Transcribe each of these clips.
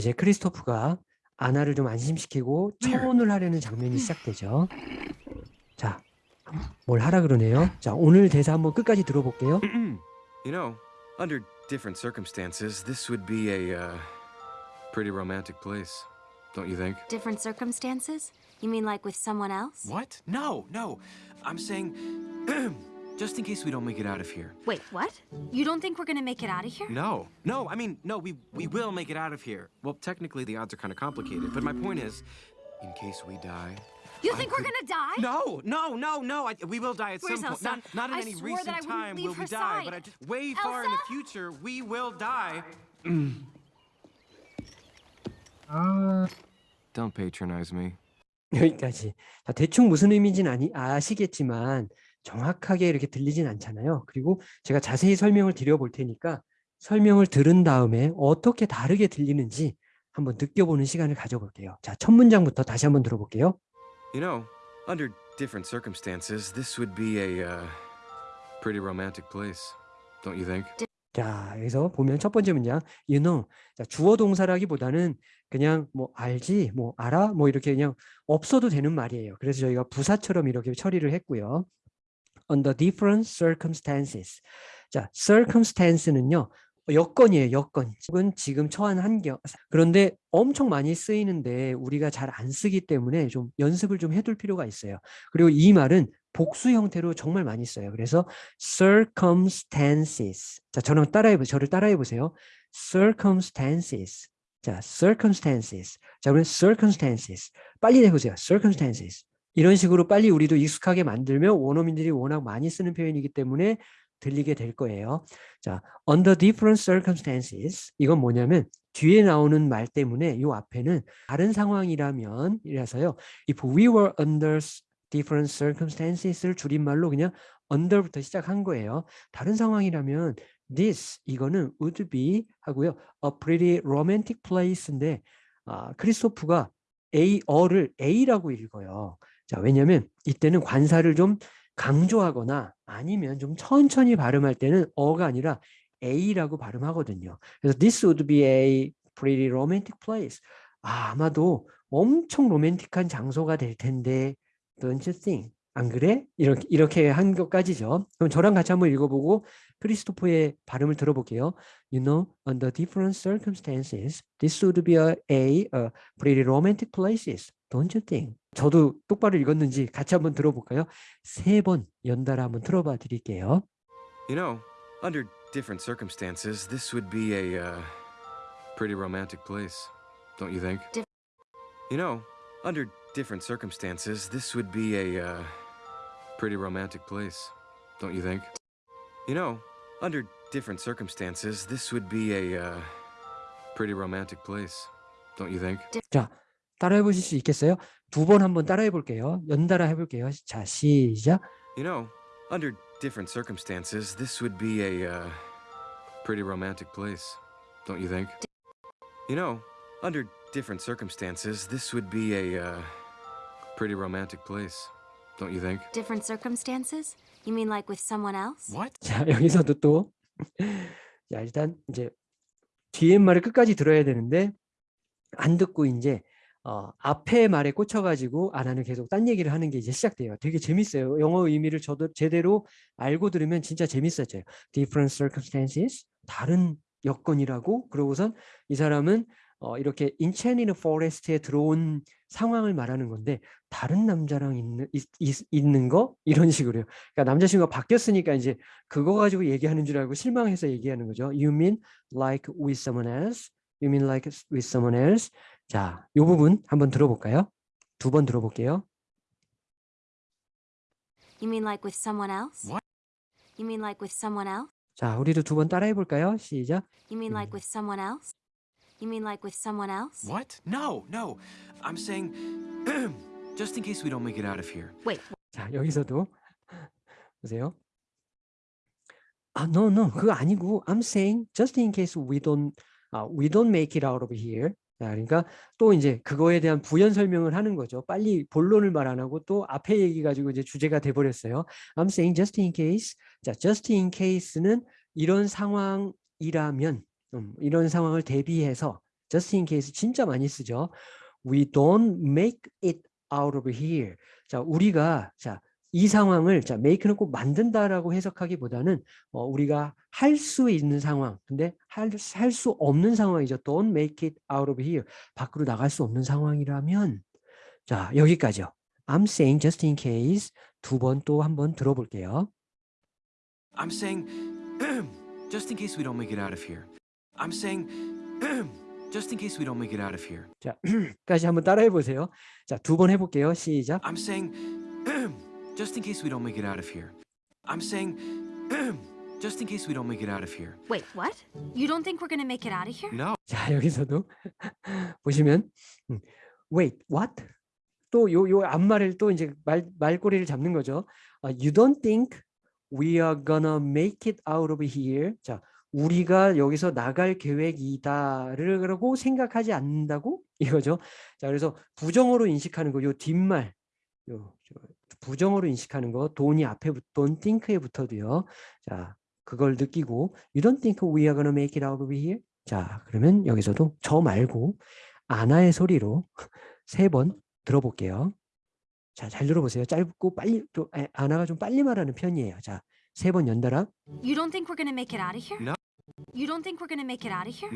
이제 크리스토프가 아나를 좀 안심시키고 청혼을 하려는 장면이 시작되죠. 자, 뭘 하라 그러네요. 자, 오늘 대사 한번 끝까지 들어볼게요. You know, under different circumstances, this would be a uh, pretty romantic place, don't you think? Different circumstances? You mean like with someone else? What? No, no. I'm saying just in case we don't make it out of here. Wait, what? You don't think we're gonna make it out of here? No, no. I mean, no. We we will make it out of here. Well, technically, the odds are kind of complicated, but my point is, in case we die. You I think we're could- gonna die? No, no, no, no. I, we will die at Where's some point. Elsa? Not, not in I any swore recent that I wouldn't time leave will we her die, but I side. just way far in the Elsa? future we will die. Don't patronize me. 여기까지. 자, 대충 무슨 의미인지는 아니, 아시겠지만 정확하게 이렇게 들리진 않잖아요. 그리고 제가 자세히 설명을 드려볼 테니까 설명을 들은 다음에 어떻게 다르게 들리는지 한번 느껴보는 시간을 가져볼게요. 자, 첫 문장부터 다시 한번 들어볼게요. You know, under different circumstances, this would be a uh, pretty romantic place, don't you think? 자, 여기서 보면 첫 번째 문장, you know. 자, 주어 동사라기보다는 그냥 뭐 알지, 뭐 알아, 뭐 이렇게 그냥 없어도 되는 말이에요. 그래서 저희가 부사처럼 이렇게 처리를 했고요. Under different circumstances. 자, circumstance는요. 여건이에요, 여건. 혹은 지금 처한 환경. 그런데 엄청 많이 쓰이는데 우리가 잘 안 쓰기 때문에 좀 연습을 좀 해둘 필요가 있어요. 그리고 이 말은 복수 형태로 정말 많이 써요. 그래서 circumstances. 자, 저랑 따라해 보 저를 따라해 보세요. circumstances. 자, circumstances. 자, 그러면 circumstances. 빨리 해 보세요. circumstances. 이런 식으로 빨리 우리도 익숙하게 만들면 원어민들이 워낙 많이 쓰는 표현이기 때문에 들리게 될 거예요. 자, under different circumstances. 이건 뭐냐면 뒤에 나오는 말 때문에 이 앞에는 다른 상황이라면 이라서요. If we were under different circumstances를 줄임말로 그냥 under부터 시작한 거예요. 다른 상황이라면 this 이거는 would be 하고요. a pretty romantic place인데 아, 크리스토프가 A 어를 A라고 읽어요. 자, 왜냐면 이때는 관사를 좀 강조하거나 아니면 좀 천천히 발음할 때는 어가 아니라 A라고 발음하거든요. 그래서 this would be a pretty romantic place. 아, 아마도 엄청 로맨틱한 장소가 될 텐데 don't you think? 안 그래? 이렇게 이렇게 한 것까지죠. 그럼 저랑 같이 한번 읽어보고 크리스토퍼의 발음을 들어볼게요. You know, under different circumstances, this would be a, a, a pretty romantic places, don't you think? 저도 똑바로 읽었는지 같이 한번 들어볼까요? 세 번 연달아 한번 틀어봐 드릴게요. You know, under different circumstances, this would be a uh, pretty romantic place, don't you think? You know, under different circumstances, this would be a uh, pretty romantic place, don't you think? You know, under different circumstances, this would be a uh, pretty romantic place, don't you think? 자, 따라해 보실 수 있겠어요? 두 번 한번 따라해 볼게요. 연달아 해 볼게요. 자, 시작. You know, under different circumstances, this would be a uh, pretty romantic place, don't you think? You know, under different circumstances, this would be a uh, pretty romantic place, Don't you think? Different circumstances? You mean like with someone else? What? 자, 여기서도 또 자, 일단 이제 뒤에 말을 끝까지 들어야 되는데 안 듣고 이제 어, 앞에 말에 꽂혀가지고 아 나는 계속 딴 얘기를 하는 게 이제 시작돼요. 되게 재밌어요. 영어 의미를 저도 제대로 알고 들으면 진짜 재밌어져요. Different circumstances 다른 여건이라고 그러고선 이 사람은 어, 이렇게 enchanted forest에 들어온 상황을 말하는 건데 다른 남자랑 있는 있, 있, 있는 거 이런 식으로요. 그러니까 남자친구가 바뀌었으니까 이제 그거 가지고 얘기하는 줄 알고 실망해서 얘기하는 거죠. You mean like with someone else? You mean like with someone else? 자, 이 부분 한번 들어볼까요? 두 번 들어볼게요. You mean like with someone else? What? You mean like with someone else? 자, 우리도 두 번 따라해 볼까요? 시작. You mean like Mm. with someone else? You mean like with someone else? What? No, no. I'm saying just in case we don't make it out of here. Wait, 자, 여기서도 보세요. 아, no, no, 그거 아니고 I'm saying just in case we don't 아, we don't make it out of here. 자, 그러니까 또 이제 그거에 대한 부연 설명을 하는 거죠. 빨리 본론을 말 안 하고 또 앞에 얘기 가지고 이제 주제가 돼 버렸어요. I'm saying just in case. 자, just in case는 이런 상황이라면 음, 이런 상황을 대비해서 just in case 진짜 많이 쓰죠. We don't make it out of here. 자, 우리가 자, 이 상황을 자, make는 꼭 만든다라고 해석하기보다는 어, 우리가 할 수 있는 상황. 근데 할수 없는 상황이죠. Don't make it out of here. 밖으로 나갈 수 없는 상황이라면 자, 여기까지요. I'm saying just in case 두 번 또 한 번 들어볼게요. I'm saying, just in case we don't make it out of here. I'm saying, just in case we don't make it out of here. 자, 까지 한번 따라해 보세요. 자, 두 번 해볼게요. 시작. I'm saying, just in case we don't make it out of here. I'm saying, just in case we don't make it out of here. Wait, what? You don't think we're gonna make it out of here? No. 자, 여기서도 보시면 음, wait, what? 또요요 앞말을 또 이제 말 말꼬리를 잡는 거죠. 아, you don't think we are gonna make it out of here. 자, 우리가 여기서 나갈 계획이다라고 생각하지 않는다고 이거죠. 자, 그래서 부정어로 인식하는 거 요 뒷말 요 저, 부정어로 인식하는 거 돈이 앞에 붙 don't think에 붙어도요. 자, 그걸 느끼고 you don't think we are gonna make it out of here. 자, 그러면 여기서도 저 말고 아나의 소리로 세 번 들어볼게요. 자, 잘 들어보세요. 짧고 빨리 또 아, 아나가 좀 빨리 말하는 편이에요. 자, 세 번 연달아. You don't think we're gonna make it out of here? No. You don't think we're gonna make it out of here?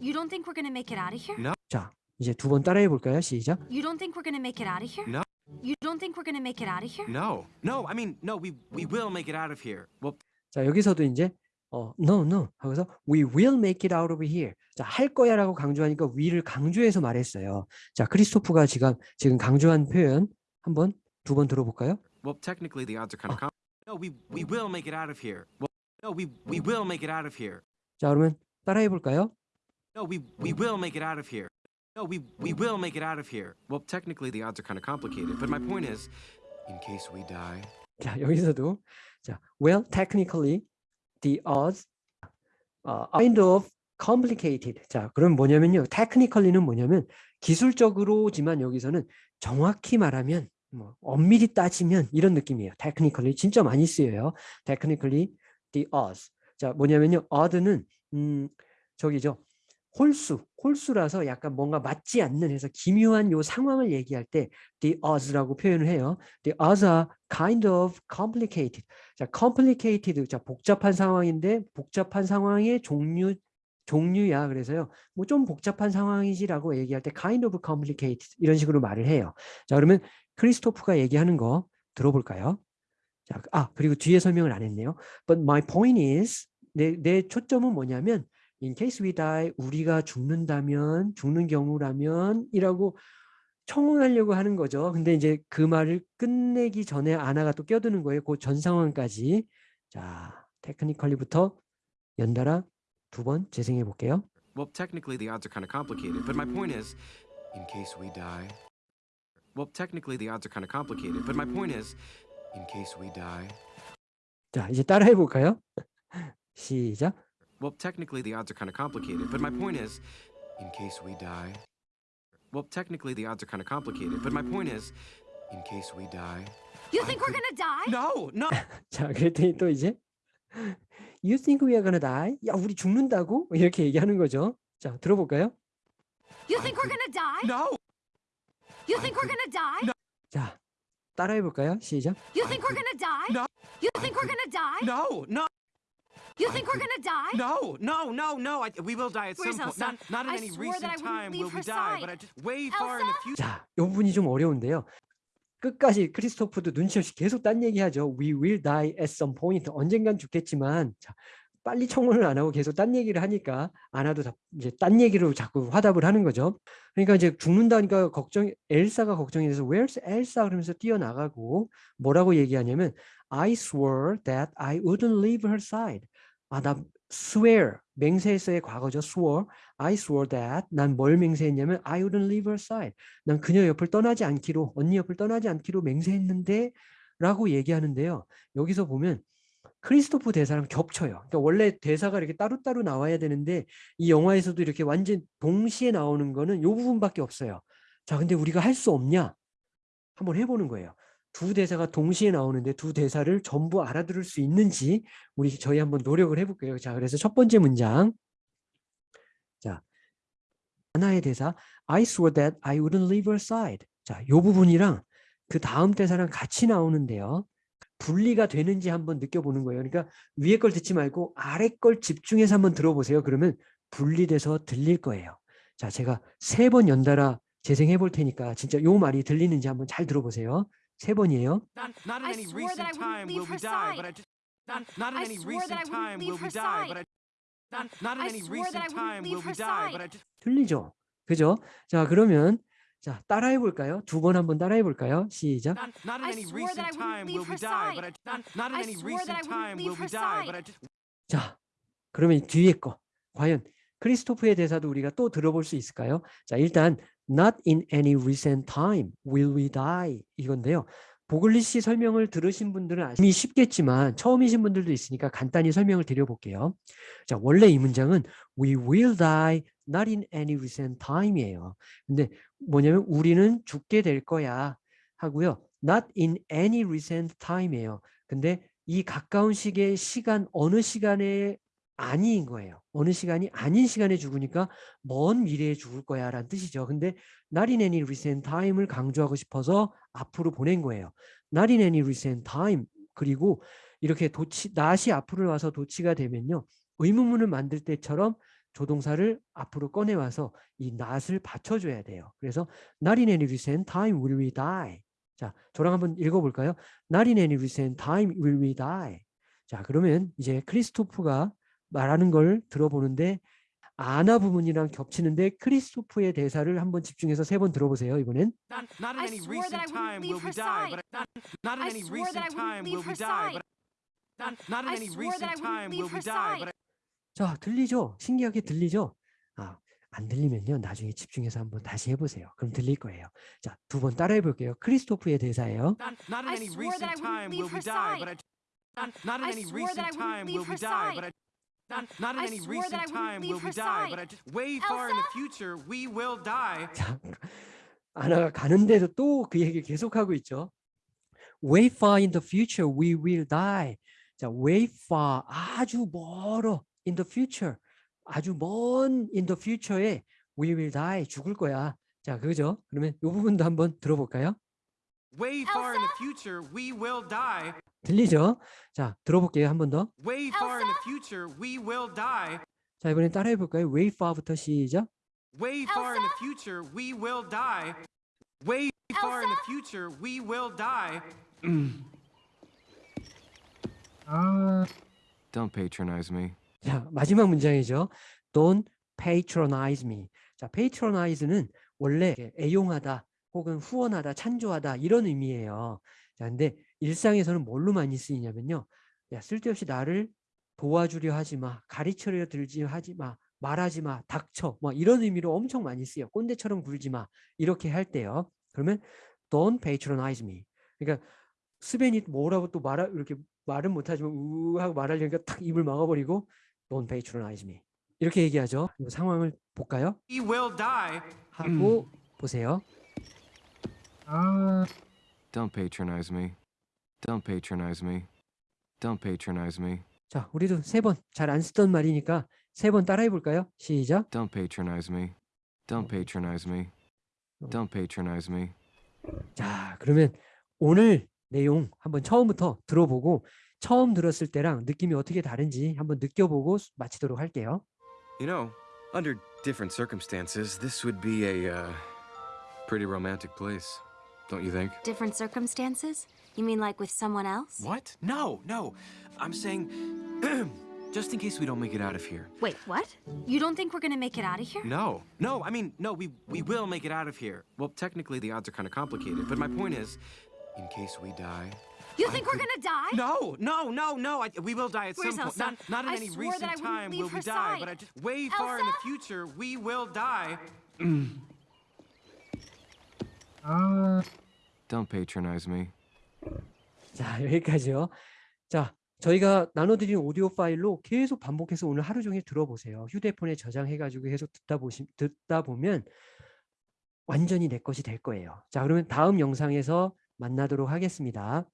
You don't think we're gonna make it out of here? No. 자, 이제 두 번 따라해 볼까요? 시작. You don't think we're gonna make it out of here? No. You don't think we're gonna make it out of here? No. No, I mean, no, we, we will make it out of here. Well, 자, 여기서도 이제 어, no, no 하고서 we will make it out of here. 자, 할 거야 라고 강조하니까 we를 강조해서 말했어요. 자, 크리스토프가 지금 지금 강조한 표현 한번 두 번 들어볼까요? well, technically the odds are kind of. no, we we will make it out of here. Well, no, we we will make it out of here. 자, 그러면 따라해 볼까요? No, we we will make it out of here. No, we we will make it out of here. Well, technically the odds are kind of complicated, but my point is, in case we die. 자, 여기서도 자, well, technically the odds are kind of complicated. 자, 그럼 뭐냐면요. technically는 뭐냐면 기술적으로지만 여기서는 정확히 말하면 뭐 엄밀히 따지면 이런 느낌이에요. technically 진짜 많이 쓰여요. technically the odds. 자, 뭐냐면요. odd는 음, 저기죠. 홀수, 홀수라서 약간 뭔가 맞지 않는 해서 기묘한 요 상황을 얘기할 때 the odds라고 표현을 해요. The odds are kind of complicated. 자, complicated. 자, 복잡한 상황인데 복잡한 상황의 종류 종류야. 그래서요. 뭐 좀 복잡한 상황이지라고 얘기할 때 kind of complicated 이런 식으로 말을 해요. 자, 그러면 크리스토프가 얘기하는 거 들어볼까요? 자, 아, 그리고 뒤에 설명을 안 했네요. But my point is 내, 내 초점은 뭐냐면 in case we die 우리가 죽는다면 죽는 경우라면 이라고 청혼하려고 하는 거죠. 근데 이제 그 말을 끝내기 전에 아나가 또 껴드는 거예요. 그 전 상황까지. 자, 테크니컬리부터 연달아 두 번 재생해 볼게요. Well, technically the odds are kind of complicated, but my point is, in case we die. Well, technically the odds are kind of complicated, but my point is, in case we die. 자, 이제 따라해 볼까요? 시작. Well, technically the odds are kind of complicated, but my point is, in case we die. Well, technically the odds are kind of complicated, but my point is, in case we die. You think we're gonna die? No, no. 자, 그랬더니 또 이제 You think we are gonna die? 야, 우리 죽는다고? 이렇게 얘기하는 거죠. 자, 들어볼까요? You think we're gonna die? No. You think we're gonna die? 자, 따라해 볼까요? 시작. You think we're gonna die? No. You think we're gonna die? No, no, You think we're gonna die? no, no, no, no. I, we will die at Where's some point. Elsa? Not, not in I any I recent time will we die, but I side. just way far in the future. 자, 이 부분이 좀 어려운데요. 끝까지 크리스토프도 눈치 없이 계속 딴 얘기하죠. We will die at some point. 언젠간 죽겠지만 자, 빨리 청혼을 안 하고 계속 딴 얘기를 하니까 아나도 다- 이제 딴 얘기로 자꾸 화답을 하는 거죠. 그러니까 이제 죽는다니까 걱정 엘사가 걱정이 돼서 Where's Elsa 그러면서 뛰어나가고 뭐라고 얘기하냐면 I swore that I wouldn't leave her side. 아, 나 swear 맹세했어의 과거죠. swore. I swore that 난 뭘 맹세했냐면 I wouldn't leave her side. 난 그녀 옆을 떠나지 않기로 언니 옆을 떠나지 않기로 맹세했는데 라고 얘기하는데요. 여기서 보면 크리스토프 대사랑 겹쳐요. 그러니까 원래 대사가 이렇게 따로따로 나와야 되는데 이 영화에서도 이렇게 완전 동시에 나오는 거는 이 부분밖에 없어요. 자, 근데 우리가 할 수 없냐? 한번 해보는 거예요. 두 대사가 동시에 나오는데 두 대사를 전부 알아들을 수 있는지 우리 저희 한번 노력을 해볼게요. 자, 그래서 첫 번째 문장. 자, 하나의 대사 I swore that I wouldn't leave her side. 자, 요 부분이랑 그 다음 대사랑 같이 나오는데요. 분리가 되는지 한번 느껴보는 거예요. 그러니까 위에 걸 듣지 말고 아래 걸 집중해서 한번 들어보세요. 그러면 분리돼서 들릴 거예요. 자, 제가 세 번 연달아 재생해 볼 테니까 진짜 요 말이 들리는지 한번 잘 들어보세요. 세 번이에요. 들리죠? 그죠? 자, 그러면 자, 따라해 볼까요? 두 번 한번 따라해 볼까요? 시작. not not in I any swore that I recent wouldn't time leave will we her die, but I side. not not in I any swore that I recent wouldn't time will leave we her die, but I side. just 자, 그러면 뒤에 거 과연 크리스토프의 대사도 우리가 또 들어볼 수 있을까요? 자, 일단 not in any recent time will we die 이건데요. 보글리시 설명을 들으신 분들은 이미 쉽겠지만 처음이신 분들도 있으니까 간단히 설명을 드려볼게요. 자, 원래 이 문장은 we will die not in any recent time이에요. 근데 뭐냐면 우리는 죽게 될 거야 하고요. not in any recent time이에요. 근데 이 가까운 시기의 시간 어느 시간에 아니인 거예요. 어느 시간이 아닌 시간에 죽으니까 먼 미래에 죽을 거야 라는 뜻이죠. 근데 not in any recent time을 강조하고 싶어서 앞으로 보낸 거예요. not in any recent time 그리고 이렇게 도치 not이 앞으로 와서 도치가 되면요. 의문문을 만들 때처럼 조동사를 앞으로 꺼내 와서 이 not을 받쳐줘야 돼요. 그래서 not in any recent time will we die. 자, 저랑 한번 읽어볼까요? Not in any recent time will we die. 자, 그러면 이제 크리스토프가 말하는 걸 들어보는데 아나 부분이랑 겹치는데 크리스토프의 대사를 한번 집중해서 세 번 들어보세요. 이번엔 not not in I any swore that I recent wouldn't time will leave we her die, side. but I not not in I any swore that I recent wouldn't time leave will we her die, side. but I not not in I any swore that I recent wouldn't time leave will we her die, side. but I 자 들리죠? 신기하게 들리죠? 아, 안 들리면요 나중에 집중해서 한번 다시 해보세요. 그럼 들릴 거예요. 자 두 번 따라해 볼게요. 크리스토프의 대사예요. not not not not in any recent time will we die, but I just way far in the future we will die. 자 아나가 가는데도 또 그 얘기 계속하고 있죠. Way far in the future we will die. 자 way far 아주 멀어 in the future 아주 먼 in the future에 we will die 죽을 거야. 자 그죠? 그러면 이 부분도 한번 들어볼까요? Way far in the future we will die. 들리죠? 자 들어볼게요 한 번 더. Way far in the future we will die. 자 이번엔 따라해 볼까요? way far부터 시작. Way far in the future we will die. Way far in the future we will die. Don't patronize me. 자 마지막 문장이죠. Don't patronize me. 자 patronize는 원래 애용하다 혹은 후원하다, 찬조하다 이런 의미예요. 자 근데 일상에서는 뭘로 많이 쓰이냐면요. 야 쓸데없이 나를 도와주려 하지 마, 가르쳐려 들지 하지 마, 말하지 마, 닥쳐, 뭐 이런 의미로 엄청 많이 쓰여. 꼰대처럼 굴지 마 이렇게 할 때요. 그러면 don't patronize me. 그러니까 스벤이 뭐라고 또 말하 이렇게 말은 못하지만 우 하고 말하려니까 탁 입을 막아버리고 don't patronize me 이렇게 얘기하죠. 이 상황을 볼까요? We will die. 하고 보세요. Don't patronize me. Don't patronize me. Don't patronize me. 자, 우리도 세 번 잘 안 쓰던 말이니까 세 번 따라해 볼까요? 시작. Don't patronize me. Don't patronize me. Don't patronize me. 자, 그러면 오늘 내용 한번 처음부터 들어보고 처음 들었을 때랑 느낌이 어떻게 다른지 한번 느껴보고 마치도록 할게요. You know, under different circumstances, this would be a uh, pretty romantic place, don't you think? Different circumstances? You mean like with someone else? What? No, no. I'm saying just in case we don't make it out of here. Wait, what? You don't think we're gonna make it out of here? No, no. I mean, no. We we will make it out of here. Well, technically, the odds are kind of complicated, but my point is, in case we die. You I think we're could- gonna die? No, no, no, no. I, we will die at Where's some point. Elsa? Not, not in I any swore that I recent time will we her die, but. I just way far in the future we will die. Don't patronize me. 자, 여기까지요. 자, 저희가 나눠드린 오디오 파일로 계속 반복해서 오늘 하루 종일 들어보세요. 휴대폰에 저장해가지고 계속 듣다 보시, 듣다 보면 완전히 내 것이 될 거예요. 자, 그러면 다음 영상에서 만나도록 하겠습니다.